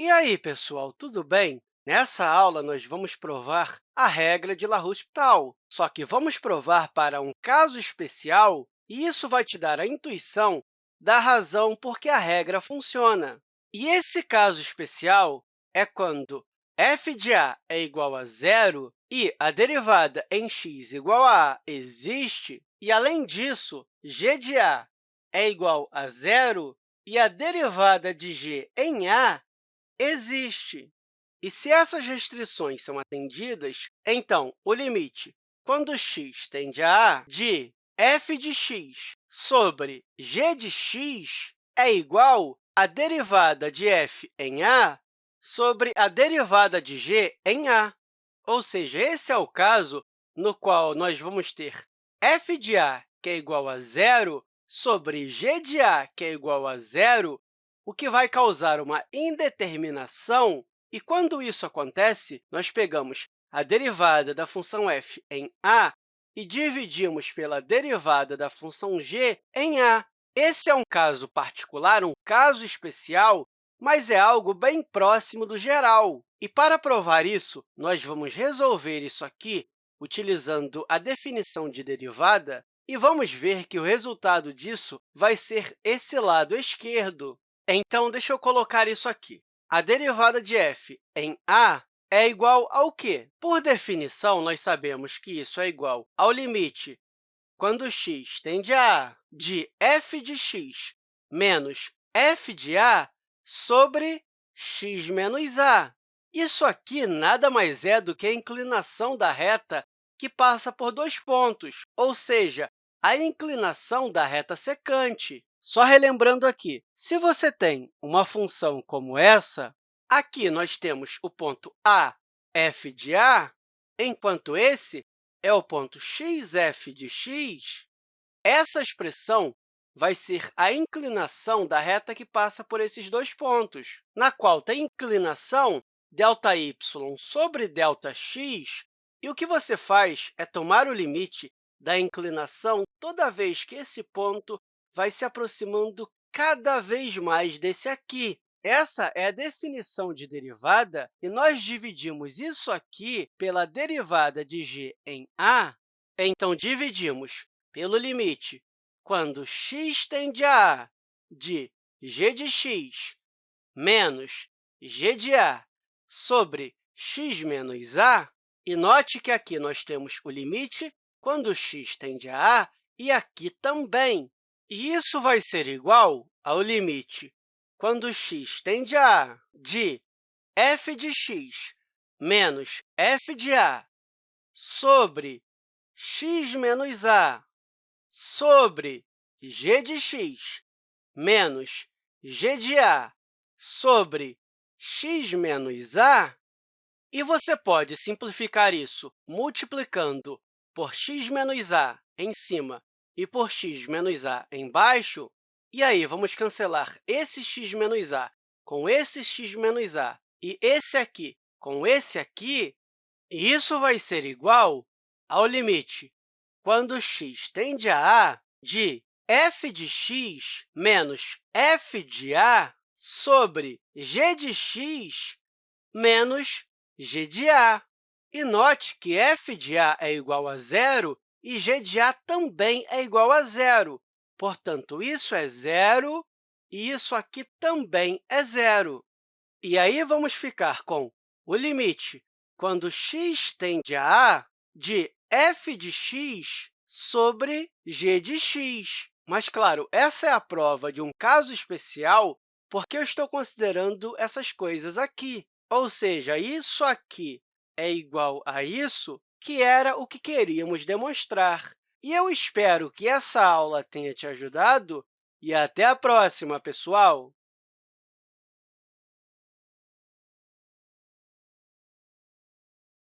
E aí, pessoal, tudo bem? Nessa aula, nós vamos provar a regra de LaRousse-Tal, só que vamos provar para um caso especial, e isso vai te dar a intuição da razão por que a regra funciona. E esse caso especial é quando f de a é igual a zero e a derivada em x igual a a existe, e, além disso, g de a é igual a zero e a derivada de g em a existe. E se essas restrições são atendidas, então o limite, quando x tende a a, de f de x sobre g de x é igual à derivada de f em a sobre a derivada de g em a. Ou seja, esse é o caso no qual nós vamos ter f de a, que é igual a zero, sobre g de a, que é igual a zero, o que vai causar uma indeterminação. E, quando isso acontece, nós pegamos a derivada da função f em a e dividimos pela derivada da função g em a. Esse é um caso particular, um caso especial, mas é algo bem próximo do geral. E, para provar isso, nós vamos resolver isso aqui utilizando a definição de derivada, e vamos ver que o resultado disso vai ser esse lado esquerdo. Então, deixa eu colocar isso aqui. A derivada de f em a é igual ao quê? Por definição, nós sabemos que isso é igual ao limite quando x tende a a de f de x menos f de a sobre x menos a. Isso aqui nada mais é do que a inclinação da reta que passa por dois pontos, ou seja, a inclinação da reta secante. Só relembrando aqui, se você tem uma função como essa, aqui nós temos o ponto A, f de a, enquanto esse é o ponto xf de x, essa expressão vai ser a inclinação da reta que passa por esses dois pontos, na qual tem inclinação ΔY sobre ΔX, e o que você faz é tomar o limite da inclinação toda vez que esse ponto vai se aproximando cada vez mais desse aqui. Essa é a definição de derivada, e nós dividimos isso aqui pela derivada de g em a, então dividimos pelo limite quando x tende a a de g de x menos g de a sobre x menos a, e note que aqui nós temos o limite quando x tende a a e aqui também. E isso vai ser igual ao limite quando x tende a a de f de x menos f de a sobre x menos a sobre g de x menos g de a sobre x menos a, e você pode simplificar isso multiplicando por x menos a em cima e por x menos a embaixo, e aí vamos cancelar esse x menos a com esse x menos a e esse aqui com esse aqui, e isso vai ser igual ao limite quando x tende a a de f de x menos f de a sobre g de x menos g de a. E note que f de a é igual a zero e g de a também é igual a zero. Portanto, isso é zero e isso aqui também é zero. E aí, vamos ficar com o limite quando x tende a a de f de x sobre g de x. Mas, claro, essa é a prova de um caso especial porque eu estou considerando essas coisas aqui. Ou seja, isso aqui é igual a isso, que era o que queríamos demonstrar. E eu espero que essa aula tenha te ajudado e até a próxima, pessoal!